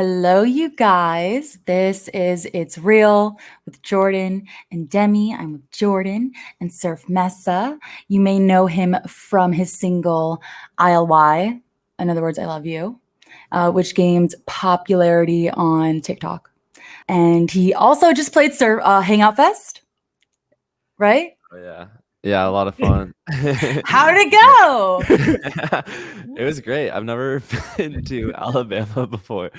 Hello, you guys. This is It's Real with Jordan and Demi. I'm with Jordan and Surf Mesa. You may know him from his single ILY, in other words, I Love You, uh, which gained popularity on TikTok. And he also just played Surf uh, Hangout Fest, right? Oh, yeah. Yeah, a lot of fun. How did it go? it was great. I've never been to Alabama before.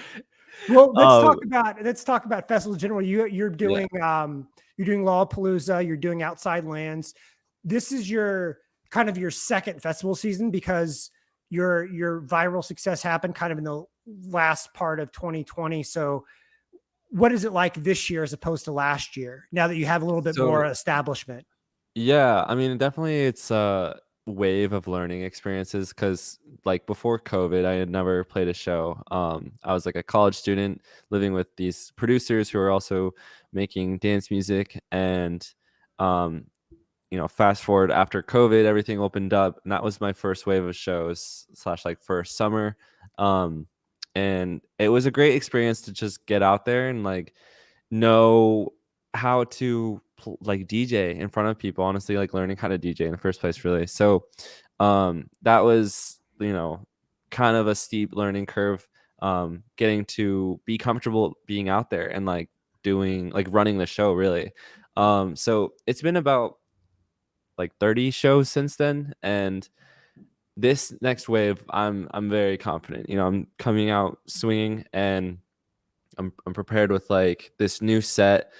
Well, let's um, talk about let's talk about festivals in general. You you're doing yeah. um you're doing Lollapalooza, you're doing Outside Lands. This is your kind of your second festival season because your your viral success happened kind of in the last part of 2020. So what is it like this year as opposed to last year now that you have a little bit so, more establishment? Yeah, I mean, definitely it's a wave of learning experiences because like before COVID, I had never played a show. Um, I was like a college student living with these producers who are also making dance music and um, you know, fast forward after COVID, everything opened up, and that was my first wave of shows slash like first summer. Um, and it was a great experience to just get out there and like know how to like DJ in front of people. Honestly, like learning how to DJ in the first place, really. So um, that was you know kind of a steep learning curve. Um, getting to be comfortable being out there and like doing like running the show really. Um, so it's been about like 30 shows since then, and this next wave, I'm I'm very confident. You know, I'm coming out swinging and I'm I'm prepared with like this new set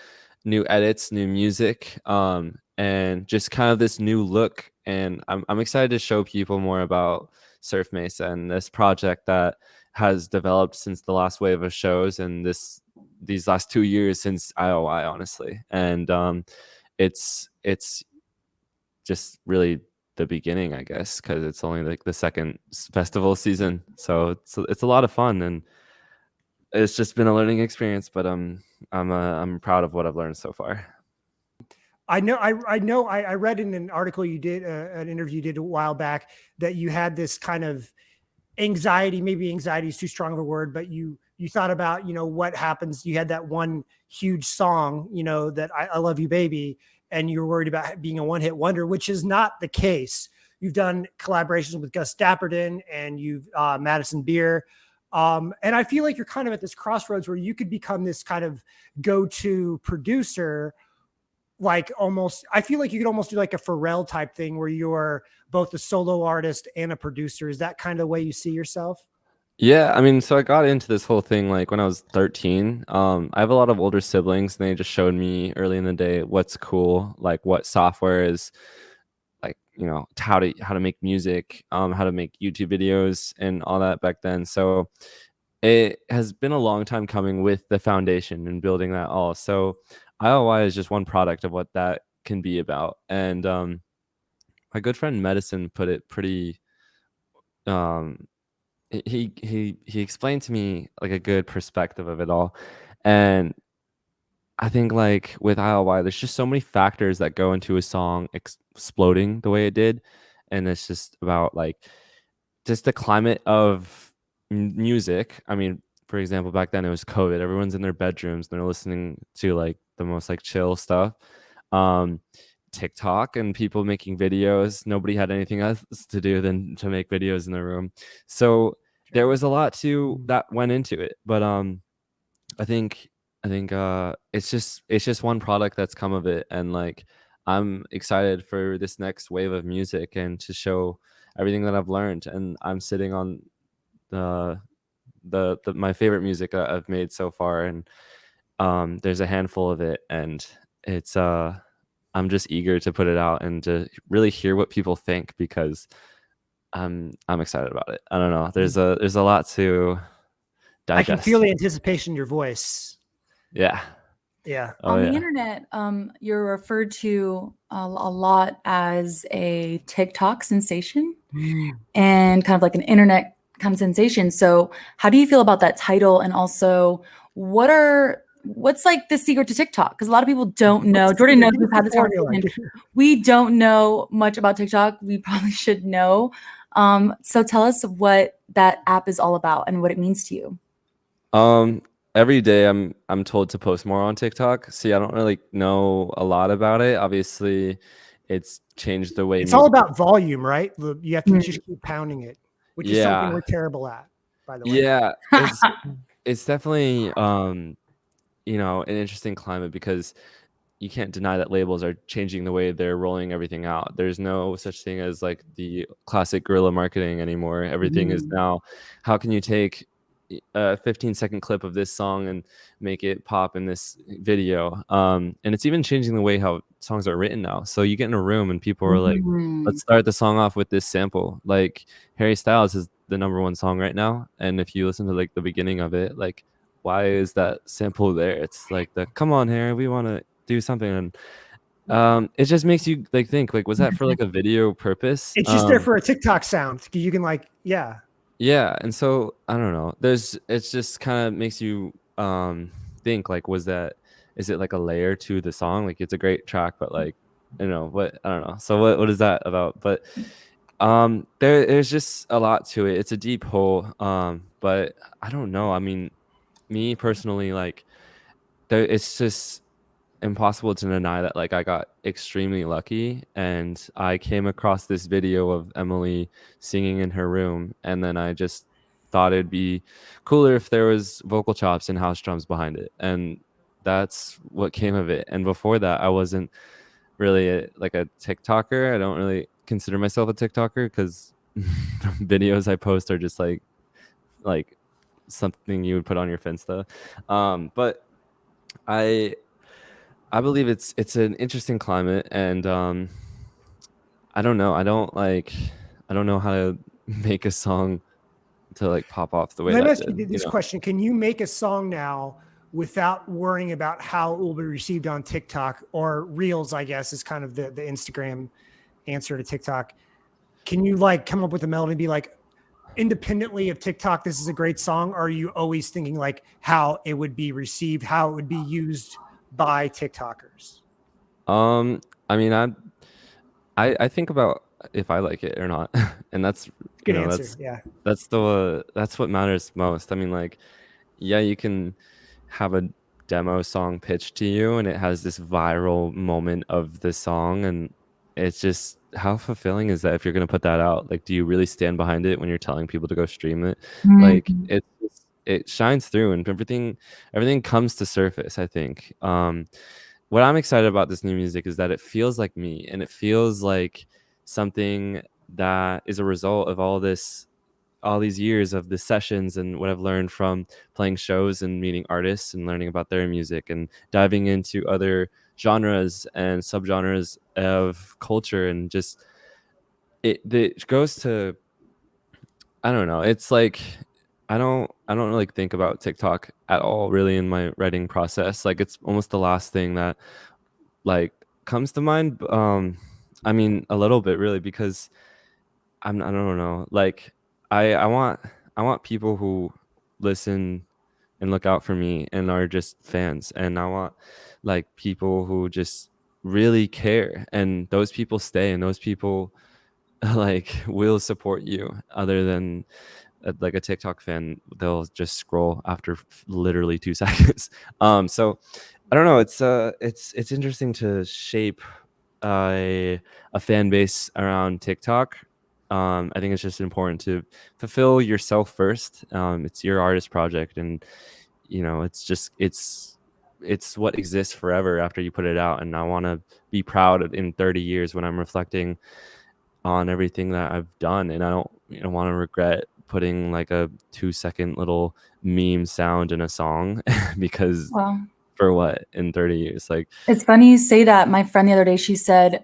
new edits, new music, um, and just kind of this new look. And I'm, I'm excited to show people more about Surf Mesa and this project that has developed since the last wave of shows and this these last two years since ILY, honestly. And um, it's it's just really the beginning, I guess, because it's only like the second festival season. So it's it's a lot of fun and it's just been a learning experience, but um, I'm uh, I'm proud of what I've learned so far. I know I I know I, I read in an article you did uh, an interview you did a while back that you had this kind of anxiety maybe anxiety is too strong of a word but you you thought about you know what happens you had that one huge song you know that I, I love you baby and you're worried about being a one hit wonder which is not the case you've done collaborations with Gus Dapperton and you've uh, Madison Beer um, and I feel like you're kind of at this crossroads where you could become this kind of go-to producer, like almost, I feel like you could almost do like a Pharrell type thing where you're both a solo artist and a producer. Is that kind of the way you see yourself? Yeah, I mean, so I got into this whole thing like when I was 13. Um, I have a lot of older siblings, and they just showed me early in the day what's cool, like what software is you know how to how to make music um how to make youtube videos and all that back then. So it has been a long time coming with the foundation and building that all. So ILY is just one product of what that can be about. And um my good friend Medasin put it pretty um he he he explained to me like a good perspective of it all. And I think like with ILY, there's just so many factors that go into a song ex- exploding the way it did, and it's just about like just the climate of music. I mean, for example, back then it was COVID. Everyone's in their bedrooms. They're listening to like the most like chill stuff. Um, TikTok and people making videos. Nobody had anything else to do than to make videos in their room. So there was a lot to that went into it. But um, I think I think uh, it's just it's just one product that's come of it, and like I'm excited for this next wave of music and to show everything that I've learned. And I'm sitting on the the, the my favorite music I've made so far, and um, there's a handful of it, and it's uh I'm just eager to put it out and to really hear what people think because I'm I'm excited about it. I don't know. There's mm. a there's a lot to digest. I can feel the anticipation in your voice. Yeah. Yeah. Oh, On the internet, um, you're referred to a, a lot as a TikTok sensation mm. and kind of like an internet kind of sensation. So, how do you feel about that title? And also, what are what's like the secret to TikTok? Because a lot of people don't know. What's Jordan knows we've had this conversation. We don't know much about TikTok. We probably should know. Um, so tell us what that app is all about and what it means to you. Um, every day I'm I'm told to post more on TikTok. See, I don't really know a lot about it. Obviously, it's changed the way It's all about volume, right? You have to Mm. just keep pounding it, which is something we're terrible at, by the way. Yeah, it's, it's definitely um, you know, an interesting climate because you can't deny that labels are changing the way they're rolling everything out. There's no such thing as like the classic guerrilla marketing anymore. Everything is Mm. now how can you take a 15 second clip of this song and make it pop in this video? Um, and it's even changing the way how songs are written now. So you get in a room and people are like, Mm. let's start the song off with this sample. Like Harry Styles is the number one song right now. And if you listen to like the beginning of it, like why is that sample there? It's like the come on, Harry, we want to do something. And um it just makes you like think like was that for like a video purpose? It's just there Um, for a TikTok sound. You can like, yeah. Yeah, and so I don't know. There's it's just kind of makes you um think like was that is it like a layer to the song? Like it's a great track, but like you know what I don't know. So what what is that about? But um there there's just a lot to it. It's a deep hole. Um, but I don't know. I mean, me personally, like there it's just impossible to deny that like I got extremely lucky and I came across this video of Emilee singing in her room and then I just thought it'd be cooler if there was vocal chops and house drums behind it and that's what came of it. And before that I wasn't really a, like a TikToker. I don't really consider myself a TikToker cuz videos I post are just like like something you would put on your Finsta. Um but I I believe it's it's an interesting climate and um I don't know. I don't like I don't know how to make a song to like pop off the way Let me ask you this know? question. Can you make a song now without worrying about how it will be received on TikTok or Reels, I guess, is kind of the, the Instagram answer to TikTok. Can you like come up with a melody and be like, independently of TikTok, this is a great song? Are you always thinking like how it would be received, how it would be used by TikTokers? Um I mean I I I think about if I like it or not. and that's Good you know, answer. that's Yeah. that's the that's what matters most. I mean, like, yeah, you can have a demo song pitched to you, and it has this viral moment of the song, and it's just how fulfilling is that if you're gonna put that out? Like, do you really stand behind it when you're telling people to go stream it? Like, Mhm. it it's- it shines through, and everything everything comes to surface. I think. Um, what I'm excited about this new music is that it feels like me, and it feels like something that is a result of all this all these years of the sessions and what I've learned from playing shows and meeting artists and learning about their music and diving into other genres and subgenres of culture and just it it goes to I don't know. It's like I don't I don't like think about TikTok at all really in my writing process. Like it's almost the last thing that like comes to mind. Um I mean a little bit really because I'm I don't know. Like I I want I want people who listen and look out for me and are just fans and I want like people who just really care and those people stay and those people like will support you other than like a TikTok fan they'll just scroll after literally 2 seconds. Um so I don't know it's uh it's it's interesting to shape uh, a a fan base around TikTok um, I think it's just important to fulfill yourself first. Um, it's your artist project, and you know, it's just it's it's what exists forever after you put it out. And I want to be proud of- in 30 years when I'm reflecting on everything that I've done, and I don't you know want to regret putting like a two second little meme sound in a song because Well, for what in 30 years like it's funny you say that. My friend the other day, she said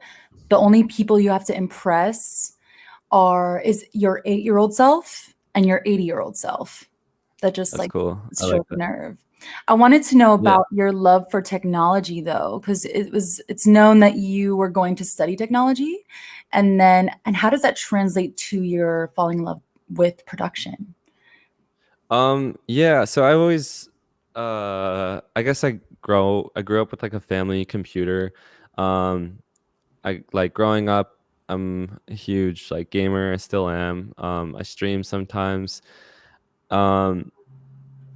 the only people you have to impress are is your eight year old self and your 80 year old self. That just like cool struck like nerve. I wanted to know Yeah. about your love for technology though, because it was it's known that you were going to study technology. And then and how does that translate to your falling in love with production? Um, yeah, so I always uh I guess I grow I grew up with like a family computer. Um I like growing up I'm a huge like gamer, I still am. Um I stream sometimes. Um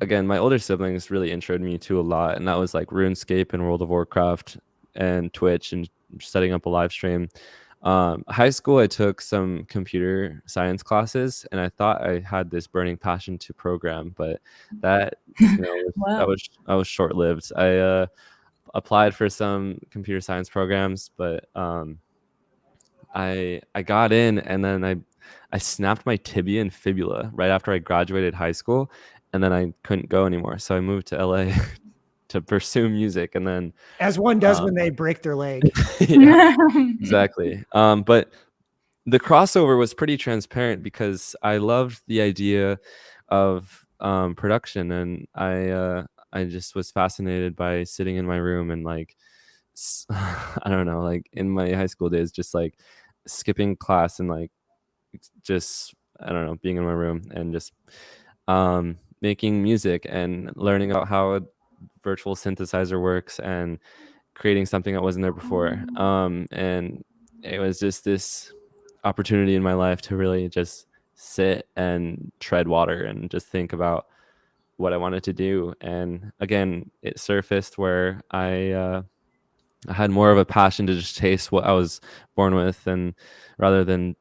again, my older siblings really introed me to a lot, and that was like RuneScape and World of Warcraft and Twitch and setting up a live stream. Um, high school, I took some computer science classes, and I thought I had this burning passion to program, but that you know was, Wow. that was I was short lived. I uh, applied for some computer science programs, but um, I I got in, and then I I snapped my tibia and fibula right after I graduated high school, and then I couldn't go anymore. So I moved to LA to pursue music, and then As one does Um, when they break their leg. yeah, exactly. Um, but the crossover was pretty transparent because I loved the idea of um, production, and I uh, I just was fascinated by sitting in my room and like i don't know, like in my high school days, just like skipping class and like just I don't know, being in my room and just um, making music and learning about how a virtual synthesizer works and creating something that wasn't there before. Um, and it was just this opportunity in my life to really just sit and tread water and just think about what I wanted to do. And again, it surfaced where I uh, I had more of a passion to just chase what I was born with, and rather than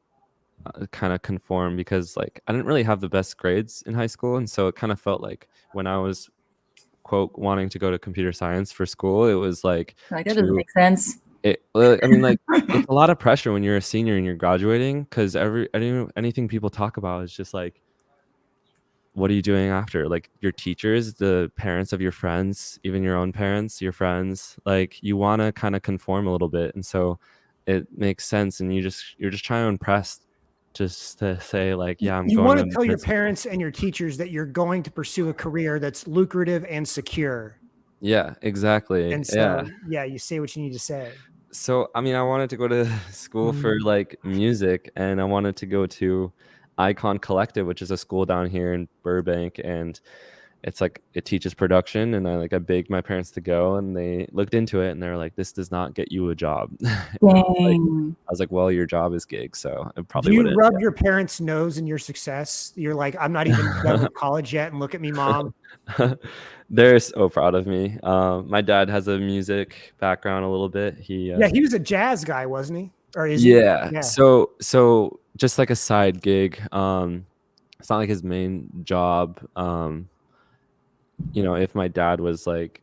uh, kind of conform because like I didn't really have the best grades in high school, and so it kind of felt like when I was quote wanting to go to computer science for school, it was like like that doesn't make sense. it. I mean, like it's a lot of pressure when you're a senior and you're graduating because every any, anything people talk about is just like what are you doing after like your teachers the parents of your friends even your own parents your friends like you want to kind of conform a little bit and so it makes sense and you just you're just trying to impress just to say like yeah i'm you going want to tell your parents and your teachers that you're going to pursue a career that's lucrative and secure. yeah exactly And so, yeah yeah, you say what you need to say. so i mean i wanted to go to school for Mm. like music and i wanted to go to icon collective which is a school down here in burbank and it's like it teaches production and i like i begged my parents to go and they looked into it and they're like this does not get you a job And I was like- I was like well your job is gig so it Do probably you wouldn't rub your parents' nose in your success? You're like, I'm not even done with college yet, and look at me, mom. they're so proud of me um, my dad has a music background a little bit he uh, Yeah, he was a jazz guy, wasn't he? Or is he? yeah. Yeah. So so just like a side gig. Um it's not like his main job. Um you know, if my dad was like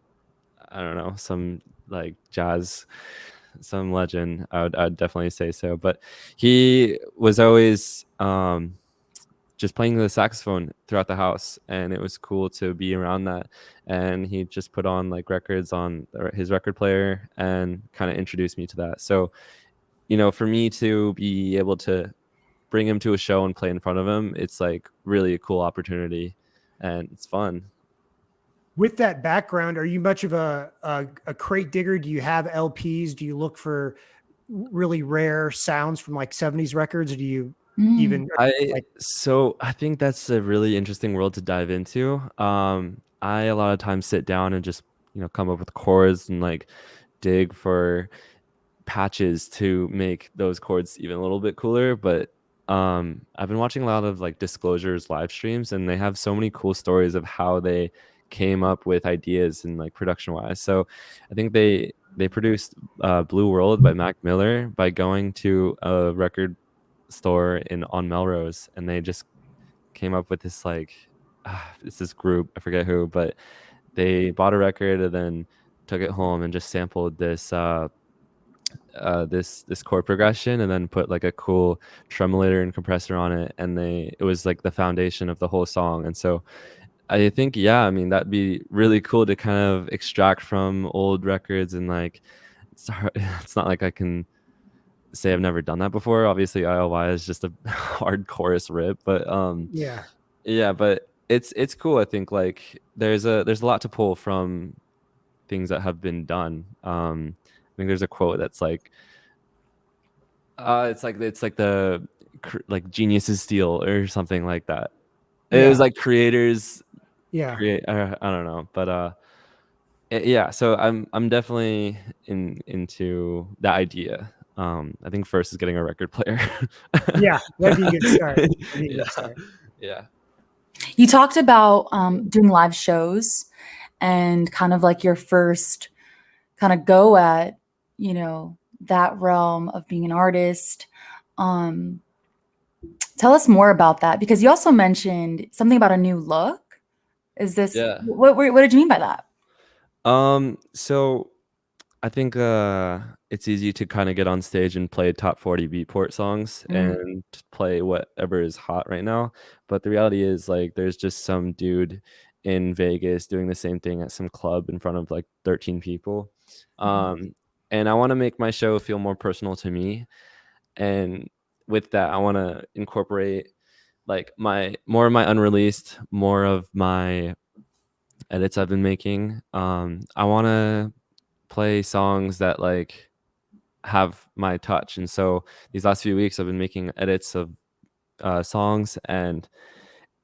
I don't know, some like jazz some legend, I would I'd definitely say so. But he was always um just playing the saxophone throughout the house and it was cool to be around that. And he just put on like records on his record player and kind of introduced me to that. So you know for me to be able to bring him to a show and play in front of him it's like really a cool opportunity and it's fun With that background, are you much of a, a a crate digger? Do you have LPs? Do you look for really rare sounds from like 70s records? Or do you Mm. even I like- so I think that's a really interesting world to dive into. Um, I a lot of times sit down and just you know come up with chords and like dig for patches to make those chords even a little bit cooler. But um, I've been watching a lot of like Disclosure's live streams, and they have so many cool stories of how they came up with ideas and like production wise. So I think they they produced uh, Blue World by Mac Miller by going to a record store in on Melrose, and they just came up with this like ah, it's this group I forget who, but they bought a record and then took it home and just sampled this uh, uh, this this chord progression and then put like a cool tremolator and compressor on it, and they it was like the foundation of the whole song, and so. I think yeah, I mean that'd be really cool to kind of extract from old records and like it's hard, it's not like I can say I've never done that before. Obviously, ILY is just a hard chorus rip, but um, yeah. yeah, but it's it's cool. I think like there's a there's a lot to pull from things that have been done. Um, I think there's a quote that's like, uh, it's like it's like the like geniuses steal or something like that. It was like creators Yeah. create. Uh, I don't know, but uh, i- yeah. So I'm I'm definitely in into that idea. Um, I think first is getting a record player. Yeah. That'd be a good start. That'd be a good yeah. start. yeah. You talked about um, doing live shows and kind of like your first kind of go at, you know, that realm of being an artist. Um, tell us more about that because you also mentioned something about a new look. Is this Yeah. what? What, what did you mean by that? Um, so I think uh it's easy to kind of get on stage and play top 40 beatport songs Mm. and play whatever is hot right now. But the reality is like there's just some dude in Vegas doing the same thing at some club in front of like 13 people. Mhm. Um and I want to make my show feel more personal to me. And with that, I want to incorporate like my more of my unreleased, more of my edits I've been making. Um, I want to play songs that like have my touch, and so these last few weeks I've been making edits of uh, songs, and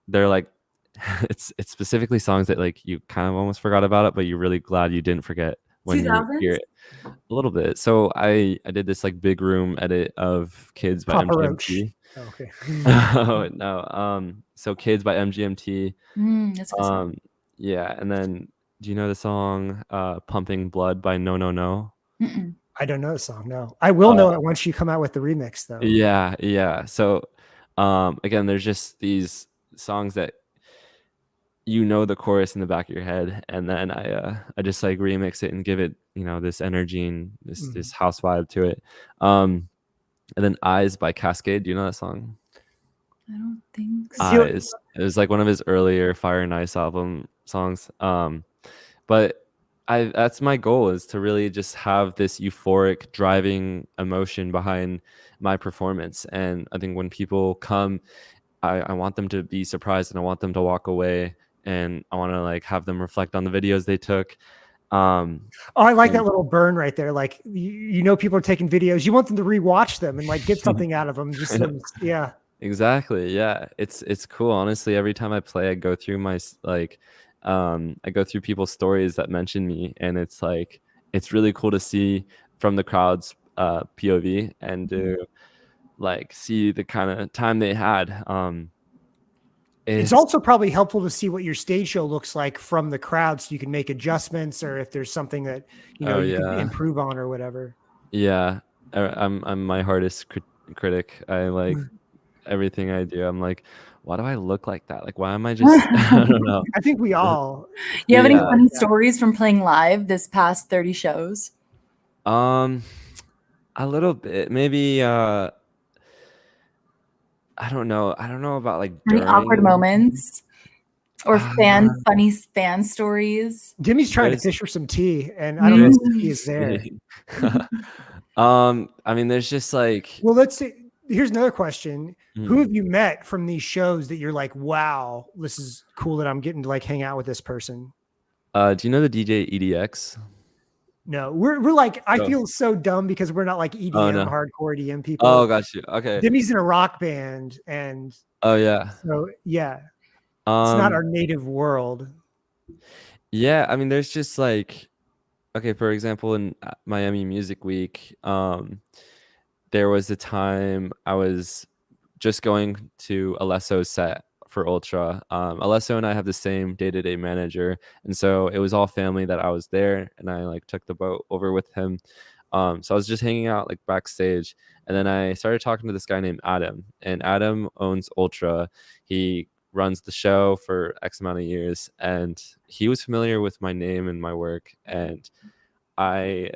they're like it's it's specifically songs that like you kind of almost forgot about it, but you're really glad you didn't forget when you hear it a little bit. So I I did this like big room edit of Kids by Papa Roach. MGMT. Oh, okay. oh no, um, so Kids by MGMT. Mm, that's a good. Um, yeah, and then do you know the song uh, "Pumping Blood" by No No No? Mm-mm. I don't know the song. No, I will know Uh, it once you come out with the remix, though. Yeah, yeah. So, um, again, there's just these songs that you know the chorus in the back of your head, and then I uh, I just like remix it and give it you know this energy and this Mhm. this house vibe to it. Um, and then "Eyes" by Kaskade. Do you know that song? I don't think so. Eyes. It was like one of his earlier Fire and Ice album songs. Um, but I that's my goal is to really just have this euphoric driving emotion behind my performance. And I think when people come, I, I want them to be surprised and I want them to walk away and I want to like have them reflect on the videos they took. Um, Oh, I like that little burn right there. Like you, you know, people are taking videos. You want them to rewatch them and like get something out of them. Just them, yeah. Exactly. Yeah. It's it's cool. Honestly, every time I play, I go through my like um I go through people's stories that mention me and it's like it's really cool to see from the crowd's uh POV and to like see the kind of time they had. Um It's also probably helpful to see what your stage show looks like from the crowd, so you can make adjustments or if there's something that you know Oh, you can yeah. improve on or whatever. yeah, I- I'm I'm my hardest crit- critic. I like Mm. everything I do. I'm like, why do I look like that? Like why am I just I don't know. I think we all. you have any funny Yeah. stories from playing live this past 30 shows? Um, a little bit, maybe. Uh, I don't know. I don't know about like Any awkward moments? Or fan Uh, funny fan stories? Jimmy's trying There's- to fish for some tea, and I don't know if Mm. the is there. um, I mean, there's just like Well, let's see. Here's another question: Who hmm, have you met from these shows that you're like, wow, this is cool that I'm getting to like hang out with this person? uh, do you know the DJ EDX? No, we're we're like, I Oh. feel so dumb because we're not like EDM, Oh, no. hardcore EDM people. Oh, got you. Okay. Demi's in a rock band, and Oh yeah. so yeah, it's Um, not our native world. Yeah, I mean, there's just like, okay, for example, in uh, Miami Music Week, um, there was a time I was just going to Alesso's set for Ultra. Um, Alesso and I have the same day-to-day manager, and so it was all family that I was there, and I like took the boat over with him. Um, so I was just hanging out like backstage, and then I started talking to this guy named Adam, and Adam owns Ultra. He runs the show for X amount of years, and he was familiar with my name and my work. And I,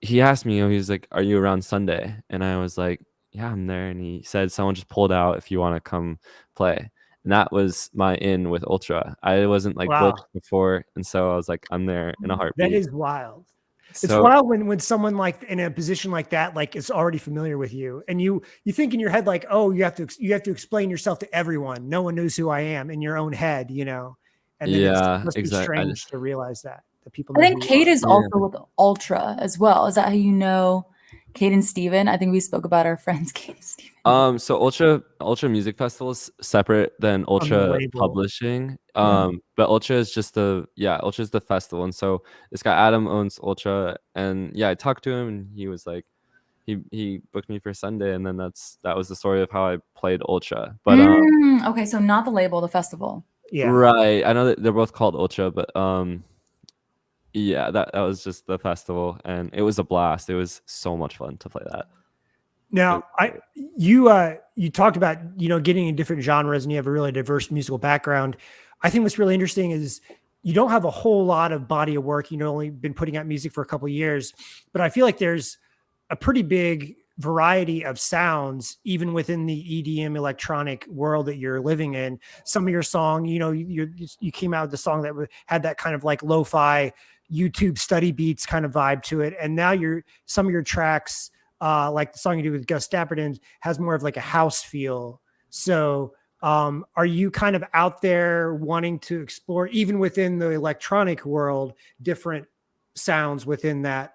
he asked me, he was like, "Are you around Sunday?" And I was like, "Yeah, I'm there." And he said, "Someone just pulled out if you want to come play." And that was my in with Ultra. I wasn't like Wow. booked before, and so I was like, "I'm there in a mm, heartbeat." That is wild. It's wild when when someone like in a position like that like is already familiar with you, and you you think in your head like, oh, you have to you have to explain yourself to everyone. No one knows who I am in your own head, you know. And then Yeah, it's, must be strange just- to realize that that people. I think Kate are. is Yeah. also with Ultra as well. Is that how you know Kate and Steven? I think we spoke about our friends Kate and Steven. Um, so Ultra Ultra Music Festival is separate than Ultra label. Publishing. Yeah. Um, but Ultra is just the yeah, Ultra is the festival, and so this guy Adam owns Ultra, and yeah, I talked to him, and he was like, he he booked me for Sunday, and then that's that was the story of how I played Ultra. But um, Mm, okay, so not the label, the festival. Yeah. right, I know that they're both called Ultra, but um, yeah, that that was just the festival, and it was a blast. It was so much fun to play that. Now, I you uh you talked about you know getting in different genres and you have a really diverse musical background. I think what's really interesting is you don't have a whole lot of body of work. You've only been putting out music for a couple of years, but I feel like there's a pretty big variety of sounds even within the EDM electronic world that you're living in. Some of your song, you know, you you, you came out with the song that had that kind of like lo-fi YouTube study beats kind of vibe to it, and now you're some of your tracks uh, like the song you do with Gus Dapperton has more of like a house feel. So, um, are you kind of out there wanting to explore, even within the electronic world, different sounds within that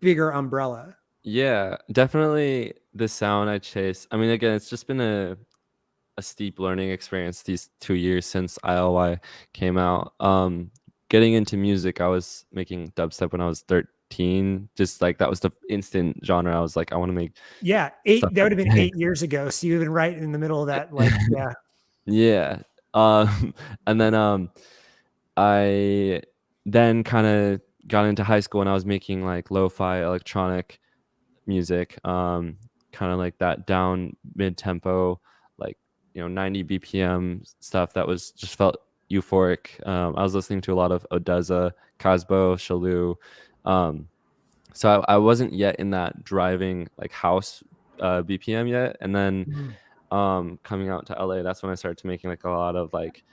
bigger umbrella? Yeah, definitely the sound I chase. I mean, again, it's just been a a steep learning experience these two years since ILY came out. Um, getting into music, I was making dubstep when I was 13. Just like that was the instant genre. I was like, I want to make Yeah, eight. That would have been eight years ago. So you've been right in the middle of that. Like, yeah, Yeah. Um, and then um, I then kind of got into high school and I was making like lo-fi electronic music, um, kind of like that down mid-tempo, like you know 90 BPM stuff that was just felt euphoric. Um, I was listening to a lot of ODESZA, Kasbo, Shallou. Um, so I, I wasn't yet in that driving like house uh, BPM yet, and then Mhm. um coming out to LA that's when I started to making like a lot of like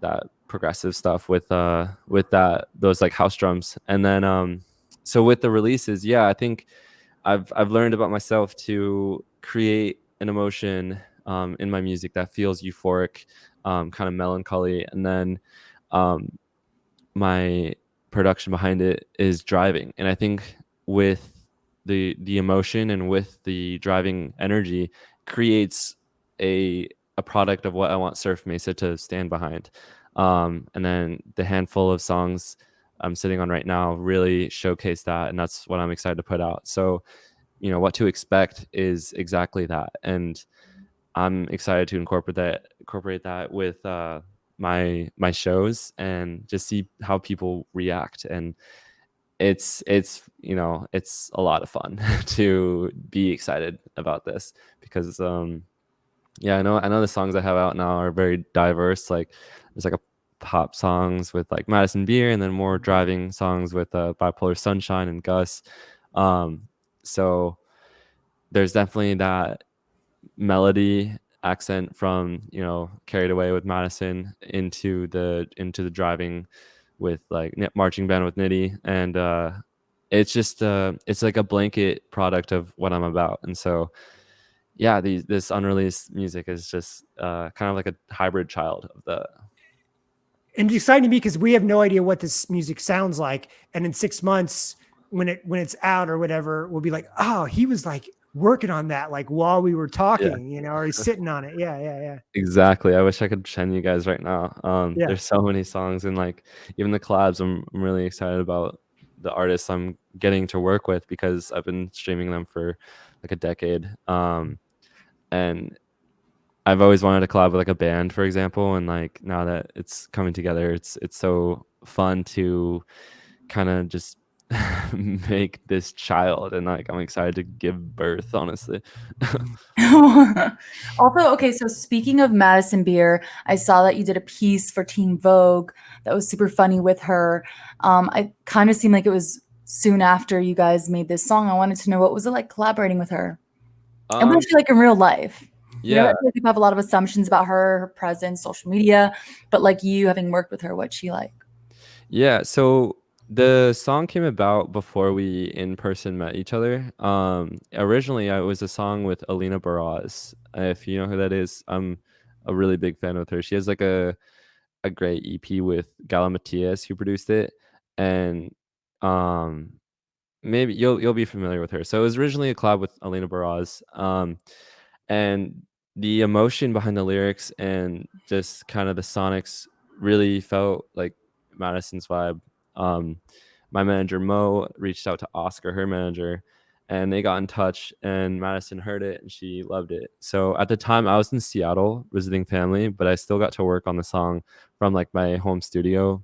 that progressive stuff with uh with that those like house drums and then um so with the releases yeah I think I've I've learned about myself to create an emotion um in my music that feels euphoric um kind of melancholy and then um my production behind it is driving and I think with the the emotion and with the driving energy creates a a product of what I want Surf Mesa to stand behind. Um, and then the handful of songs I'm sitting on right now really showcase that, and that's what I'm excited to put out. So, you know, what to expect is exactly that, and I'm excited to incorporate that incorporate that with uh, my my shows and just see how people react and it's it's you know it's a lot of fun to be excited about this because um yeah, I know. I know the songs I have out now are very diverse. Like, there's like a pop songs with like Madison Beer, and then more driving songs with uh, Bipolar Sunshine and Gus. Um, so there's definitely that melody accent from you know carried away with Madison into the into the driving with like marching band with Nitty, and uh, it's just uh, it's like a blanket product of what I'm about, and so yeah, these this unreleased music is just uh, kind of like a hybrid child of the. and it's exciting to me because we have no idea what this music sounds like. And in six months, when it when it's out or whatever, we'll be like, oh, he was like working on that like while we were talking, you know, or he's sitting on it. Yeah, yeah, yeah. Exactly. I wish I could send you guys right now. Um, Yeah. There's so many songs and like even the collabs. I'm I'm really excited about the artists I'm getting to work with because I've been streaming them for like a decade. Um, and I've always wanted to collab with like a band, for example, and like now that it's coming together, it's it's so fun to kind of just make this child and like I'm excited to give birth, honestly. also, okay, so speaking of Madison Beer, I saw that you did a piece for Teen Vogue that was super funny with her. Um, I kind of seemed like it was soon after you guys made this song. I wanted to know what was it like collaborating with her? and Um, what is she like in real life? You know, I yeah. feel like people have a lot of assumptions about her, her presence, social media, but like you having worked with her, what's she like? Yeah, so the song came about before we in person met each other. Um, originally, it was a song with Alina Baraz. If you know who that is, I'm a really big fan with her. She has like a a great EP with Galimatias who produced it, and um, maybe you'll you'll be familiar with her. So it was originally a collab with Alina Baraz, um, and the emotion behind the lyrics and just kind of the sonics really felt like Madison's vibe. Um, my manager Mo reached out to Oscar, her manager, and they got in touch and Madison heard it and she loved it. So at the time I was in Seattle visiting family, but I still got to work on the song from like my home studio.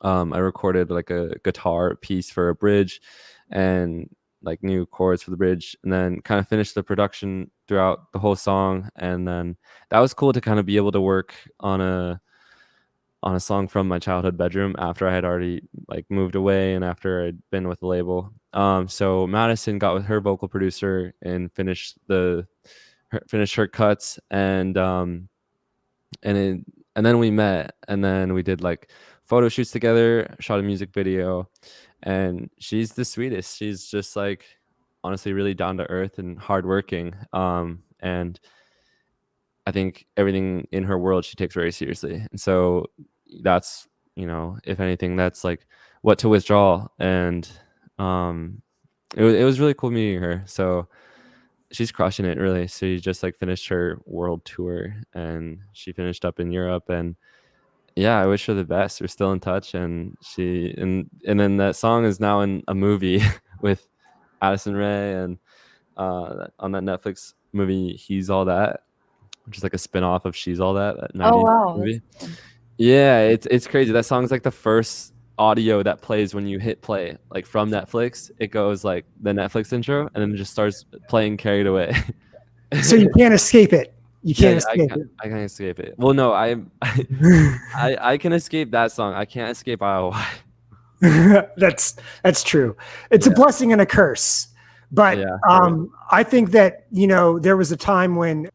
Um, I recorded like a guitar piece for a bridge and like new chords for the bridge and then kind of finished the production throughout the whole song and then that was cool to kind of be able to work on a on a song from my childhood bedroom after I had already like moved away and after I'd been with the label. Um, so Madison got with her vocal producer and finished the her, finished her cuts and um and it, and then we met and then we did like photo shoots together, shot a music video, and she's the sweetest. She's just like honestly really down to earth and hardworking. Um, and I think everything in her world she takes very seriously. And so that's you know, if anything, that's like what to withdraw. And um, it was it was really cool meeting her. So she's crushing it really. So she just like finished her world tour and she finished up in Europe and yeah, I wish her the best. We're still in touch, and she and and then that song is now in a movie with Addison Rae and uh, on that Netflix movie He's All That, which is like a spin-off of She's All That. that Oh 90s wow. Yeah, it's it's crazy. That song's like the first audio that plays when you hit play, like from Netflix. It goes like the Netflix intro, and then it just starts playing "Carried Away." So you can't escape it. You can't I escape can't, I can't escape it. Well, no, I, I. I I can escape that song. I can't escape ILY. that's that's true. It's a blessing and a curse. But Yeah, um, I think that you know there was a time when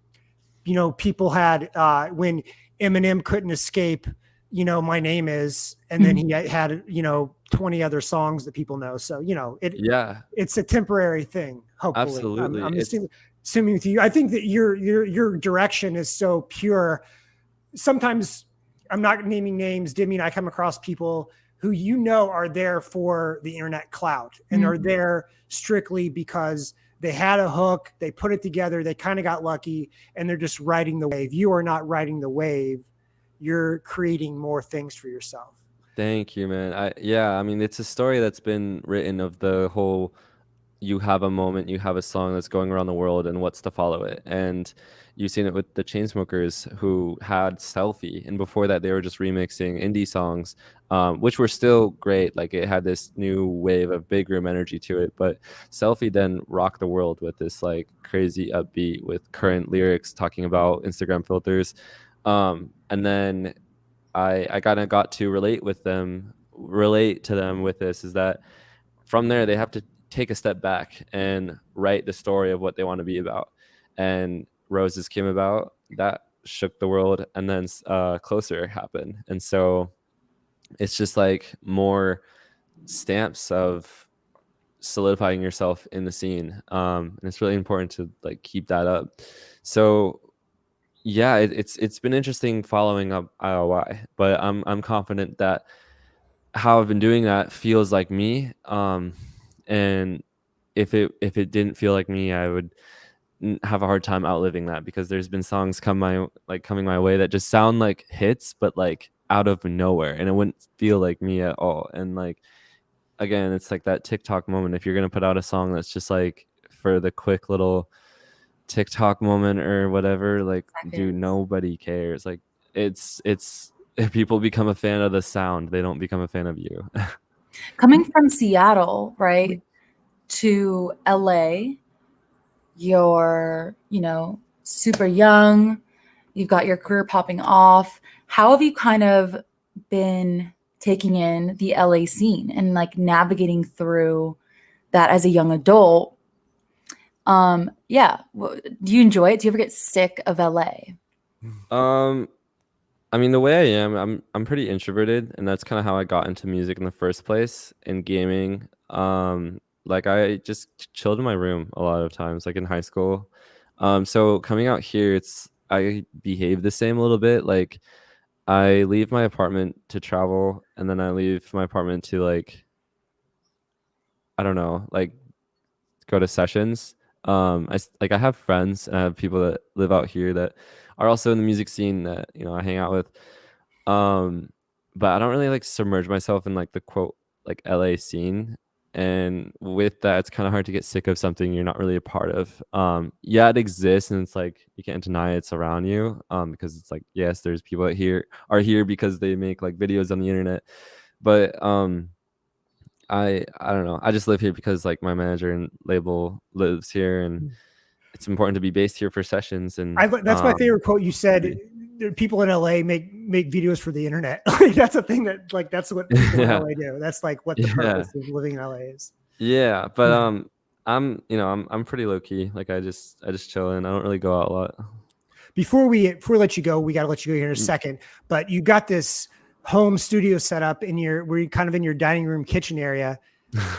you know people had uh, when Eminem couldn't escape. You know, my name is, and then he had you know twenty other songs that people know. So you know, it Yeah, it's a temporary thing. Hopefully, I'm- Absolutely. I'm, assuming, assuming with you. I think that your your your direction is so pure. Sometimes I'm not naming names. Demi and I come across people who you know are there for the internet clout and are Mhm. there strictly because they had a hook, they put it together, they kind of got lucky, and they're just riding the wave. You are not riding the wave. You're creating more things for yourself. thank you, man. I yeah, I mean, it's a story that's been written of the whole. You have a moment, you have a song that's going around the world, and what's to follow it. And you've seen it with the Chainsmokers, who had "Selfie," and before that, they were just remixing indie songs, um, which were still great. Like it had this new wave of big room energy to it. But "Selfie" then rocked the world with this like crazy upbeat with current lyrics talking about Instagram filters. Um, and then I I kind of got to relate with them, relate to them with this is that from there they have to take a step back and write the story of what they want to be about. And Roses came about that shook the world, and then uh, Closer happened, and so it's just like more stamps of solidifying yourself in the scene um and it's really important to like keep that up so yeah it, it's it's been interesting following up ILY but i'm i'm confident that how i've been doing that feels like me um and if it if it didn't feel like me i would have a hard time outliving that because there's been songs come my like coming my way that just sound like hits but like out of nowhere and it wouldn't feel like me at all and like again it's like that tiktok moment if you're going to put out a song that's just like for the quick little tiktok moment or whatever like dude nobody cares like it's it's if people become a fan of the sound they don't become a fan of you Coming from Seattle, right, to LA, you're, you know, super young, you've got your career popping off. How have you kind of been taking in the LA scene and like navigating through that as a young adult? Um, yeah. Do you enjoy it? Do you ever get sick of LA? Um, I mean, the way I am, I'm I'm pretty introverted, and that's kind of how I got into music in the first place in gaming. Um, like I just chilled in my room a lot of times, like in high school. Um, so coming out here, it's I behave the same a little bit. Like I leave my apartment to travel, and then I leave my apartment to like I don't know, like go to sessions. Um, I like I have friends and I have people that live out here that are also in the music scene that you know I hang out with. Um, but I don't really like submerge myself in like the quote like LA scene. and with that, it's kind of hard to get sick of something you're not really a part of. Um, yeah, it exists, and it's like you can't deny it's around you. Um, because it's like yes, there's people that here are here because they make like videos on the internet, but um, I I don't know. I just live here because like my manager and label lives here, and Mm. It's important to be based here for sessions. And I, that's my um, favorite quote you said. People in LA make make videos for the internet. Like that's a thing that like that's what people Yeah. in LA do. That's like what the Yeah. purpose of living in LA is. Yeah, but Mhm. um, I'm you know I'm I'm pretty low key. Like I just I just chill in. I don't really go out a lot. Before we before we let you go, we got to let you go here in a Mm. second. But you got this home studio set up in your we're kind of in your dining room kitchen area.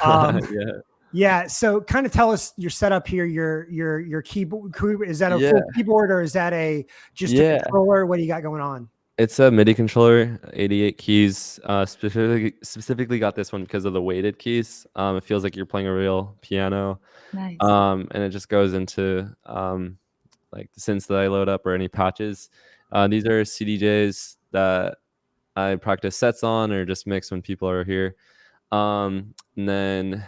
Um, yeah. Yeah. So kind of tell us your setup here. Your your your keyboard is that a Yeah. full keyboard or is that a just a controller? What do you got going on? It's a MIDI controller, 88 keys. Uh, specifically, specifically got this one because of the weighted keys. Um, it feels like you're playing a real piano. Nice. Um, and it just goes into um, like the synths that I load up or any patches. Uh, these are CDJs that I practice sets on or just mix when people are here. Um, and then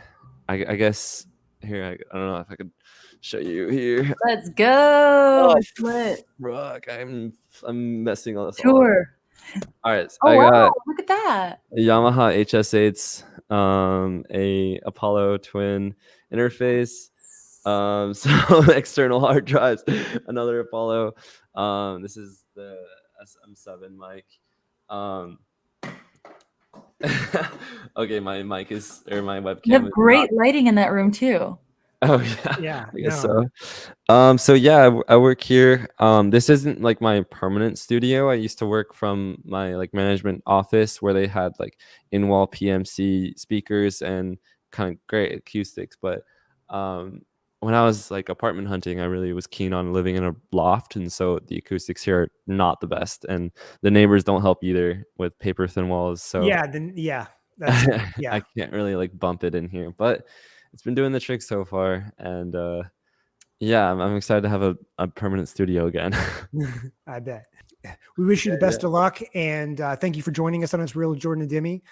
I, I guess here I, I don't know if I could show you here. Let's go. Oh, It's lit. Rock, I'm I'm messing all this. Sure. All right, so Oh I wow! got Look at that. Yamaha HS8s, um, a Apollo twin interface, um, some external hard drives, another Apollo. Um, this is the SM7 mic. Um, okay, my mic is or my webcam. You have is great lighting in that room too. oh yeah. Yeah. I guess no. so. Um, so yeah, I work here. Um, this isn't like my permanent studio. I used to work from my like management office where they had like in-wall PMC speakers and kind of great acoustics. But um, when I was like apartment hunting, I really was keen on living in a loft, and so the acoustics here are not the best, and the neighbors don't help either with paper thin walls. So Yeah. Then yeah. Yeah. I can't really like bump it in here, but it's been doing the trick so far. And uh, yeah, I'm, I'm excited to have a, a permanent studio again. I bet. We wish you the Yeah, best of luck, and uh, thank you for joining us on It's Real Jordan and Demi.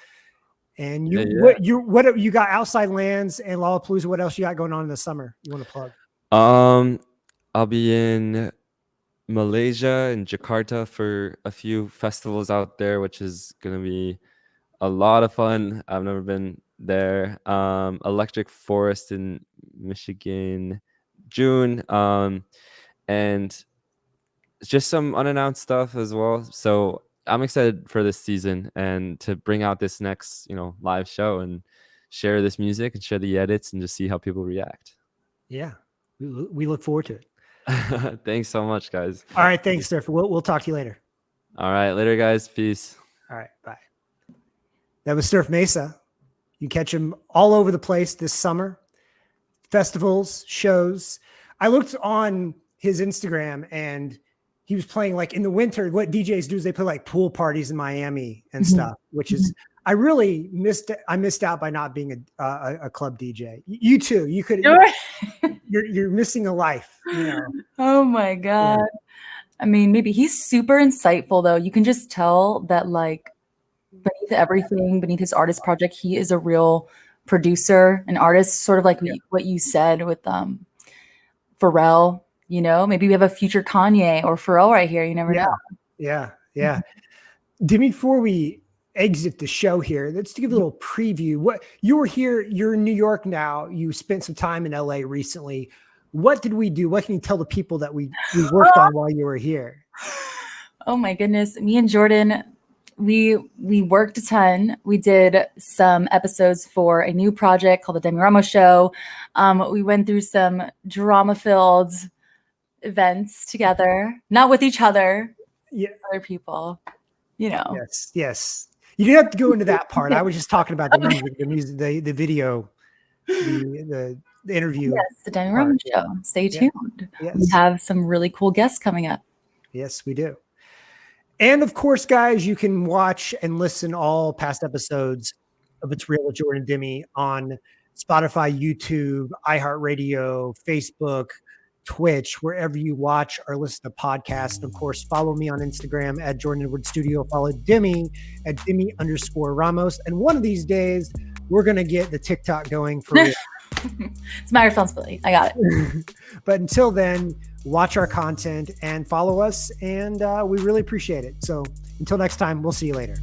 And you, Yeah, yeah. what you, what you got outside lands and Lollapalooza? What else you got going on in the summer? You want to plug? um, I'll be in Malaysia and Jakarta for a few festivals out there, which is gonna be a lot of fun. I've never been there. Um, Electric Forest in Michigan, June. Um, and just some unannounced stuff as well. So I'm excited for this season and to bring out this next, you know, live show and share this music and share the edits and just see how people react. Yeah, we, we look forward to it. Thanks so much, guys. All right, thanks, Surf. We'll, we'll talk to you later. All right, later, guys. Peace. All right, bye. That was Surf Mesa. You catch him all over the place this summer. Festivals, shows. I looked on his Instagram and he was playing like in the winter. What DJs do is they play like pool parties in Miami and Mhm. stuff, which is I really missed. I missed out by not being a a, a club DJ. You too. You could. Sure. You're you're missing a life. You know. Oh my god. I mean, maybe he's super insightful though. You can just tell that like beneath everything, beneath his artist project, he is a real producer, an artist, sort of like Yeah. what you said with um Pharrell, you know, maybe we have a future Kanye or Pharrell right here. You never Yeah. know. Yeah, yeah. Demi, before we exit the show here, let's give a little preview. What you were here, you're in New York now. You spent some time in LA recently. What did we do? What can you tell the people that we we worked on while you were here? Oh my goodness. Me and Jordan, we we worked a ton. We did some episodes for a new project called the Demi Ramos Show. Um, we went through some drama-filled events together, not with each other, Yeah. other people. You know. Yes, yes. You didn't have to go into that part. I was just talking about the music, the music, the, the video, the, the the interview. Yes, the Demi Ramos Show. Stay Yeah. tuned. Yes. We have some really cool guests coming up. Yes, we do. And of course, guys, you can watch and listen all past episodes of It's Real with Jordan Demi on Spotify, YouTube, iHeartRadio, Facebook, Twitch, wherever you watch or listen to podcasts. And of course, follow me on Instagram at Jordan Edward Studio. Follow Demi at Demi underscore Ramos. And one of these days, we're gonna get the TikTok going for real. it's my responsibility. I got it. but until then, watch our content and follow us, and uh, we really appreciate it. So until next time, we'll see you later.